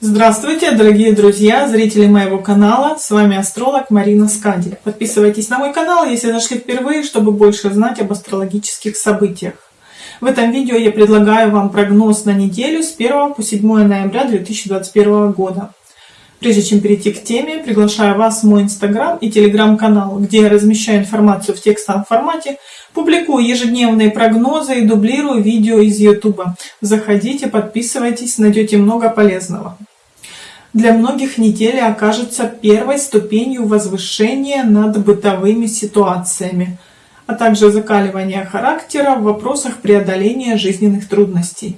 Здравствуйте, дорогие друзья, зрители моего канала. С вами астролог Марина Скади. Подписывайтесь на мой канал, если зашли впервые, чтобы больше знать об астрологических событиях. В этом видео я предлагаю вам прогноз на неделю с 1 по 7 ноября 2021 года. Прежде чем перейти к теме, приглашаю вас в мой инстаграм и телеграм-канал, где я размещаю информацию в текстовом формате, публикую ежедневные прогнозы и дублирую видео из ютуба. Заходите, подписывайтесь, найдете много полезного. Для многих неделя окажется первой ступенью возвышения над бытовыми ситуациями, а также закаливания характера в вопросах преодоления жизненных трудностей.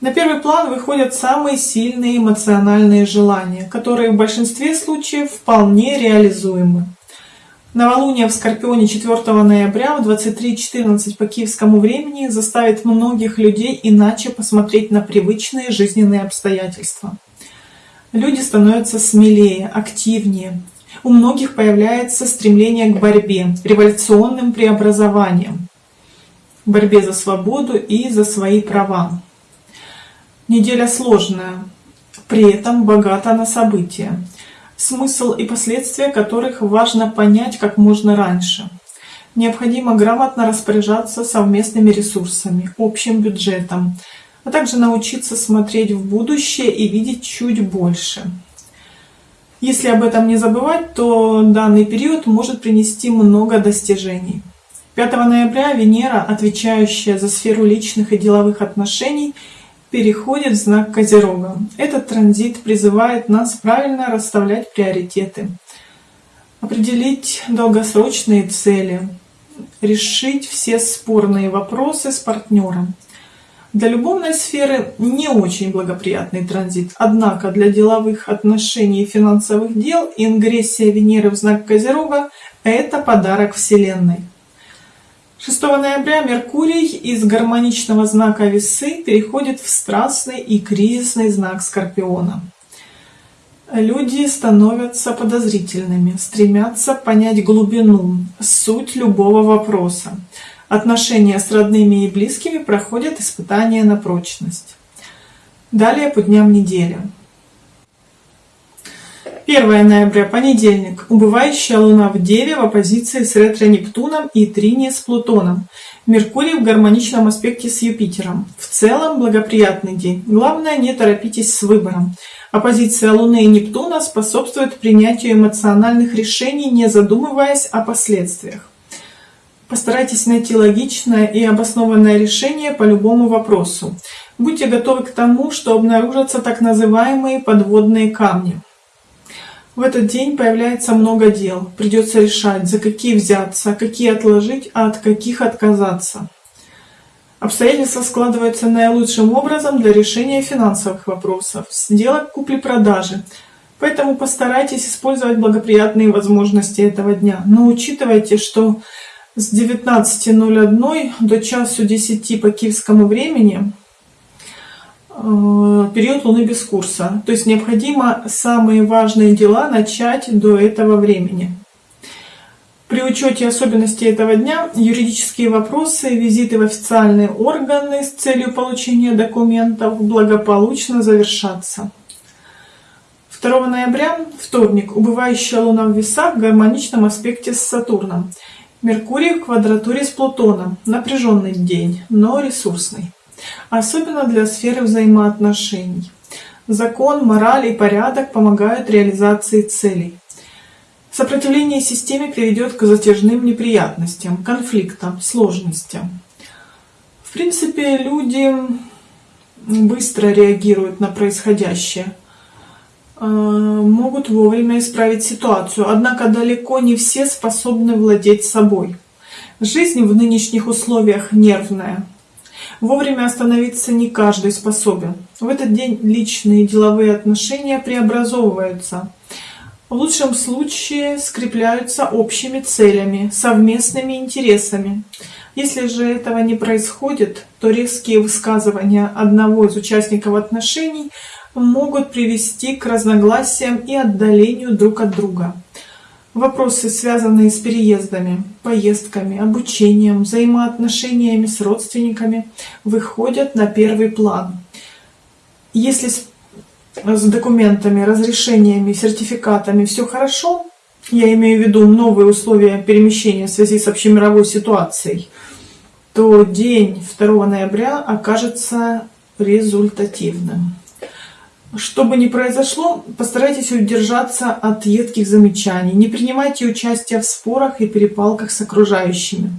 На первый план выходят самые сильные эмоциональные желания, которые в большинстве случаев вполне реализуемы. Новолуние в Скорпионе 4 ноября в 23.14 по киевскому времени заставит многих людей иначе посмотреть на привычные жизненные обстоятельства. Люди становятся смелее, активнее. У многих появляется стремление к борьбе, революционным преобразованиям, борьбе за свободу и за свои права. Неделя сложная, при этом богата на события, смысл и последствия которых важно понять как можно раньше. Необходимо грамотно распоряжаться совместными ресурсами, общим бюджетом, а также научиться смотреть в будущее и видеть чуть больше. Если об этом не забывать, то данный период может принести много достижений. 5 ноября Венера, отвечающая за сферу личных и деловых отношений, переходит в знак Козерога. Этот транзит призывает нас правильно расставлять приоритеты, определить долгосрочные цели, решить все спорные вопросы с партнером. Для любовной сферы не очень благоприятный транзит, однако для деловых отношений и финансовых дел ингрессия Венеры в знак Козерога – это подарок Вселенной. 6 ноября Меркурий из гармоничного знака Весы переходит в страстный и кризисный знак Скорпиона. Люди становятся подозрительными, стремятся понять глубину, суть любого вопроса. Отношения с родными и близкими проходят испытания на прочность. Далее по дням недели. 1 ноября, понедельник. Убывающая Луна в Деве в оппозиции с ретро-Нептуном и трине с Плутоном. Меркурий в гармоничном аспекте с Юпитером. В целом благоприятный день. Главное, не торопитесь с выбором. Оппозиция Луны и Нептуна способствует принятию эмоциональных решений, не задумываясь о последствиях. Постарайтесь найти логичное и обоснованное решение по любому вопросу. Будьте готовы к тому, что обнаружатся так называемые подводные камни. В этот день появляется много дел. Придется решать, за какие взяться, какие отложить, а от каких отказаться. Обстоятельства складываются наилучшим образом для решения финансовых вопросов, сделок купли-продажи. Поэтому постарайтесь использовать благоприятные возможности этого дня. Но учитывайте, что с 19.01 до часу 10 по киевскому времени Э, период Луны без курса. То есть необходимо самые важные дела начать до этого времени. При учете особенностей этого дня юридические вопросы, визиты в официальные органы с целью получения документов благополучно завершатся. 2 ноября, вторник, убывающая Луна в весах в гармоничном аспекте с Сатурном. Меркурий в квадратуре с Плутоном. Напряженный день, но ресурсный особенно для сферы взаимоотношений. Закон, мораль и порядок помогают реализации целей. Сопротивление системе приведет к затяжным неприятностям, конфликтам, сложностям. В принципе, люди быстро реагируют на происходящее, могут вовремя исправить ситуацию, однако далеко не все способны владеть собой. Жизнь в нынешних условиях нервная, Вовремя остановиться не каждый способен. В этот день личные и деловые отношения преобразовываются. В лучшем случае скрепляются общими целями, совместными интересами. Если же этого не происходит, то резкие высказывания одного из участников отношений могут привести к разногласиям и отдалению друг от друга. Вопросы, связанные с переездами, поездками, обучением, взаимоотношениями с родственниками, выходят на первый план. Если с документами, разрешениями, сертификатами все хорошо, я имею в виду новые условия перемещения в связи с общемировой ситуацией, то день 2 ноября окажется результативным. Что бы ни произошло, постарайтесь удержаться от едких замечаний, не принимайте участие в спорах и перепалках с окружающими.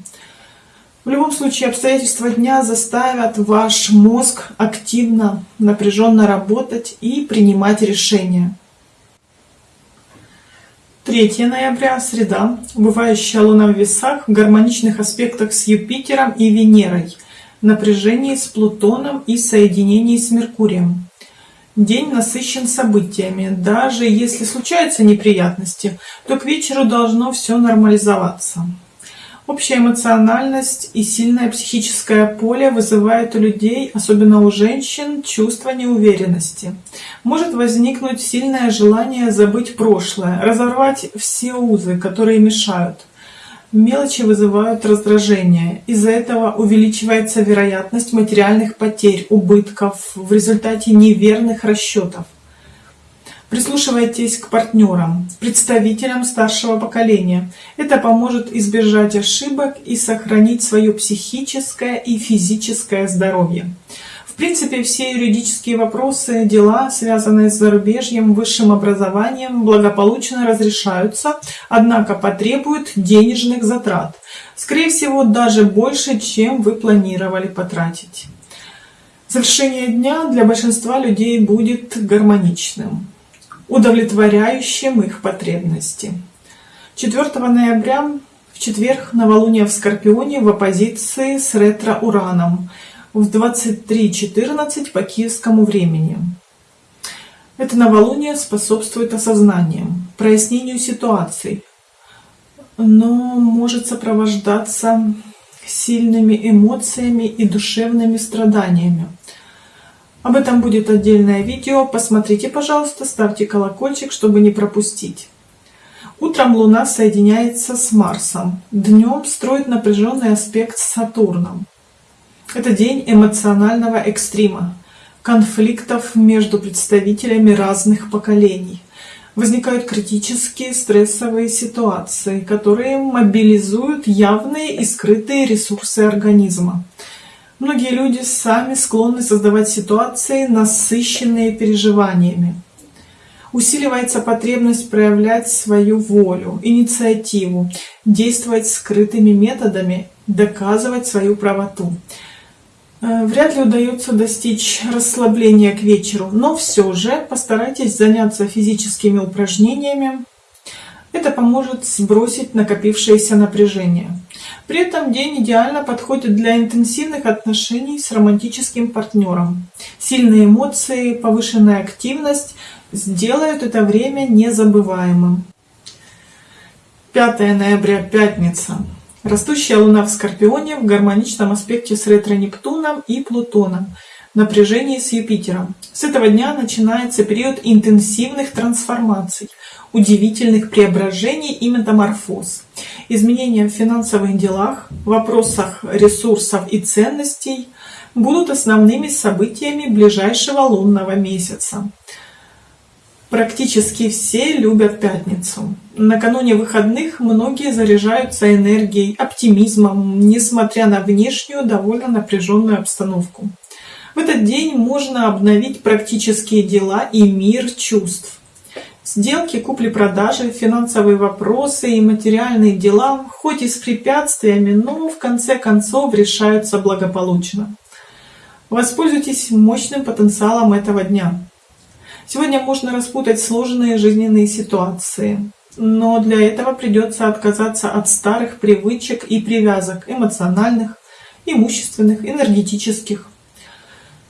В любом случае, обстоятельства дня заставят ваш мозг активно, напряженно работать и принимать решения. 3 ноября, среда, убывающая Луна в весах в гармоничных аспектах с Юпитером и Венерой, напряжении с Плутоном и соединении с Меркурием. День насыщен событиями. Даже если случаются неприятности, то к вечеру должно все нормализоваться. Общая эмоциональность и сильное психическое поле вызывает у людей, особенно у женщин, чувство неуверенности. Может возникнуть сильное желание забыть прошлое, разорвать все узы, которые мешают. Мелочи вызывают раздражение. Из-за этого увеличивается вероятность материальных потерь, убытков в результате неверных расчетов. Прислушивайтесь к партнерам, представителям старшего поколения. Это поможет избежать ошибок и сохранить свое психическое и физическое здоровье. В принципе, все юридические вопросы, дела, связанные с зарубежьем, высшим образованием, благополучно разрешаются, однако потребуют денежных затрат. Скорее всего, даже больше, чем вы планировали потратить. Завершение дня для большинства людей будет гармоничным удовлетворяющим их потребности. 4 ноября в четверг новолуние в Скорпионе в оппозиции с ретро-ураном в 23.14 по киевскому времени. Это новолуние способствует осознанию, прояснению ситуаций, но может сопровождаться сильными эмоциями и душевными страданиями. Об этом будет отдельное видео. Посмотрите, пожалуйста, ставьте колокольчик, чтобы не пропустить. Утром Луна соединяется с Марсом. Днем строит напряженный аспект с Сатурном. Это день эмоционального экстрима, конфликтов между представителями разных поколений. Возникают критические стрессовые ситуации, которые мобилизуют явные и скрытые ресурсы организма. Многие люди сами склонны создавать ситуации, насыщенные переживаниями. Усиливается потребность проявлять свою волю, инициативу, действовать скрытыми методами, доказывать свою правоту. Э, вряд ли удается достичь расслабления к вечеру, но все же постарайтесь заняться физическими упражнениями. Это поможет сбросить накопившееся напряжение. При этом день идеально подходит для интенсивных отношений с романтическим партнером. Сильные эмоции, повышенная активность сделают это время незабываемым. 5 ноября, пятница. Растущая Луна в Скорпионе в гармоничном аспекте с ретро-Нептуном и Плутоном, напряжении с Юпитером. С этого дня начинается период интенсивных трансформаций, удивительных преображений и метаморфоз. Изменения в финансовых делах, вопросах ресурсов и ценностей будут основными событиями ближайшего лунного месяца. Практически все любят пятницу. Накануне выходных многие заряжаются энергией, оптимизмом, несмотря на внешнюю довольно напряженную обстановку. В этот день можно обновить практические дела и мир чувств. Сделки, купли-продажи, финансовые вопросы и материальные дела, хоть и с препятствиями, но в конце концов решаются благополучно. Воспользуйтесь мощным потенциалом этого дня. Сегодня можно распутать сложные жизненные ситуации, но для этого придется отказаться от старых привычек и привязок эмоциональных, имущественных, энергетических.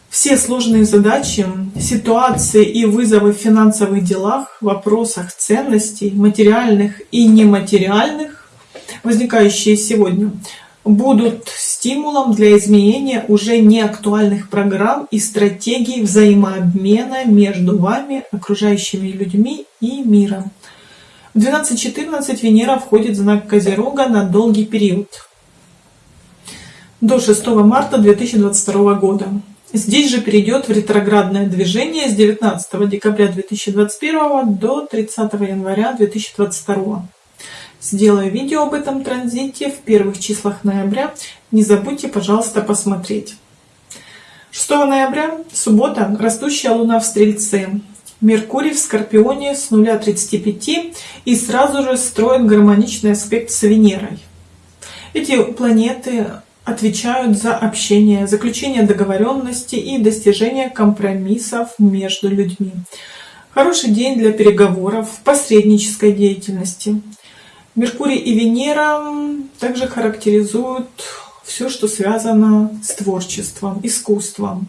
Все сложные задачи, ситуации и вызовы в финансовых делах, вопросах ценностей, материальных и нематериальных, возникающие сегодня, будут стимулом для изменения уже неактуальных программ и стратегий взаимообмена между вами, окружающими людьми и миром. В 12.14 Венера входит в знак Козерога на долгий период, до 6 марта 2022 года. Здесь же перейдет в ретроградное движение с 19 декабря 2021 до 30 января 2022. Сделаю видео об этом транзите в первых числах ноября. Не забудьте, пожалуйста, посмотреть. 6 ноября, суббота, растущая луна в Стрельце. Меркурий в Скорпионе с 0,35 и сразу же строит гармоничный аспект с Венерой. Эти планеты отвечают за общение, заключение договоренности и достижение компромиссов между людьми. Хороший день для переговоров, посреднической деятельности. Меркурий и Венера также характеризуют все, что связано с творчеством, искусством.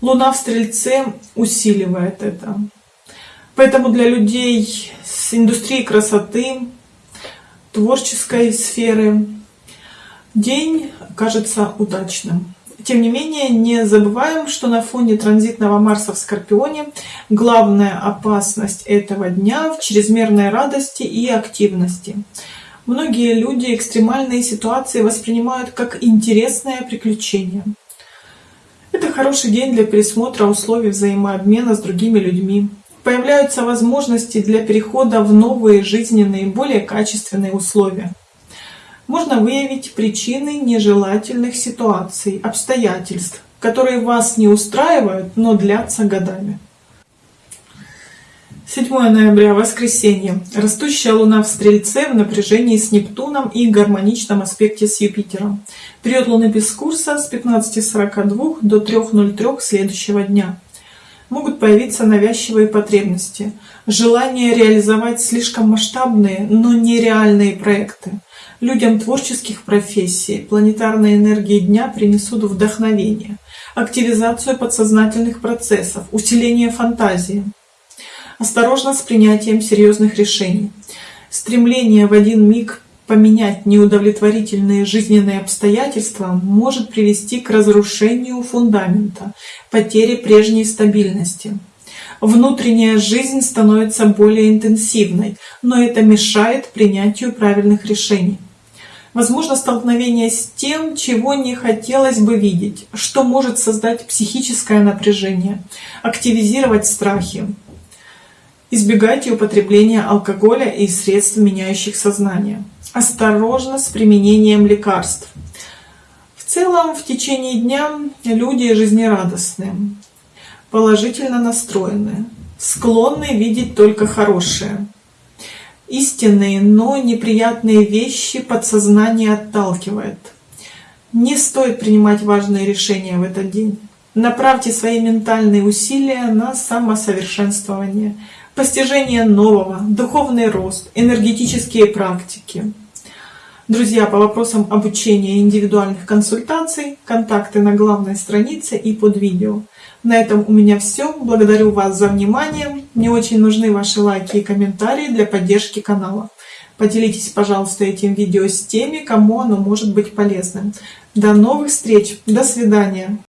Луна в Стрельце усиливает это. Поэтому для людей с индустрией красоты, творческой сферы день кажется удачным. Тем не менее, не забываем, что на фоне транзитного Марса в Скорпионе главная опасность этого дня в чрезмерной радости и активности. Многие люди экстремальные ситуации воспринимают как интересное приключение. Это хороший день для пересмотра условий взаимообмена с другими людьми. Появляются возможности для перехода в новые жизненные, более качественные условия. Можно выявить причины нежелательных ситуаций, обстоятельств, которые вас не устраивают, но длятся годами. 7 ноября, воскресенье. Растущая Луна в Стрельце в напряжении с Нептуном и гармоничном аспекте с Юпитером. Период Луны без курса с 15.42 до 3.03 следующего дня. Могут появиться навязчивые потребности, желание реализовать слишком масштабные, но нереальные проекты. Людям творческих профессий планетарные энергии дня принесут вдохновение, активизацию подсознательных процессов, усиление фантазии осторожно с принятием серьезных решений. Стремление в один миг поменять неудовлетворительные жизненные обстоятельства может привести к разрушению фундамента, потере прежней стабильности. Внутренняя жизнь становится более интенсивной, но это мешает принятию правильных решений. Возможно столкновение с тем, чего не хотелось бы видеть, что может создать психическое напряжение, активизировать страхи, Избегайте употребления алкоголя и средств, меняющих сознание. Осторожно с применением лекарств. В целом, в течение дня люди жизнерадостные, положительно настроенные, склонны видеть только хорошее. Истинные, но неприятные вещи подсознание отталкивает. Не стоит принимать важные решения в этот день. Направьте свои ментальные усилия на самосовершенствование – постижение нового, духовный рост, энергетические практики. Друзья, по вопросам обучения индивидуальных консультаций, контакты на главной странице и под видео. На этом у меня все. Благодарю вас за внимание. Мне очень нужны ваши лайки и комментарии для поддержки канала. Поделитесь, пожалуйста, этим видео с теми, кому оно может быть полезным. До новых встреч. До свидания.